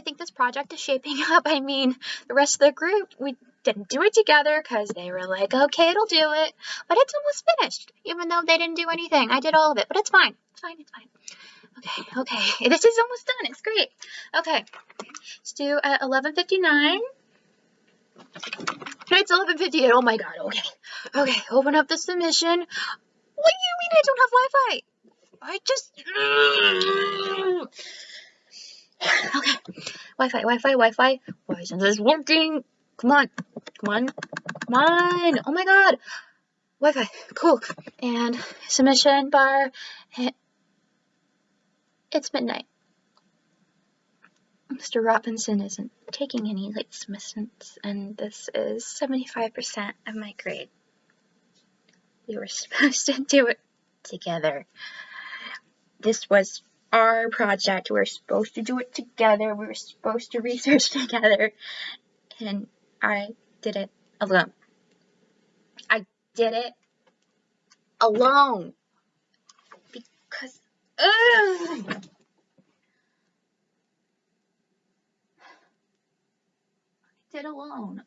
I think this project is shaping up. I mean, the rest of the group, we didn't do it together because they were like, okay, it'll do it. But it's almost finished, even though they didn't do anything. I did all of it, but it's fine. It's fine, it's fine. Okay, okay, this is almost done. It's great. Okay, let's do uh, at 11.59. It's 11.58. Oh my god, okay. Okay, open up the submission. What do you mean I don't have Wi-Fi? I just... Okay, Wi-Fi, Wi-Fi, Wi-Fi. Why isn't this working? Come on, come on, come on. Oh my god. Wi-Fi, cool. And submission bar. Eh, it's midnight. Mr. Robinson isn't taking any late submissions, and this is 75% of my grade. We were supposed to do it together. This was our project. We were supposed to do it together. We were supposed to research together. And I did it alone. I did it alone. Because, ugh. I did alone.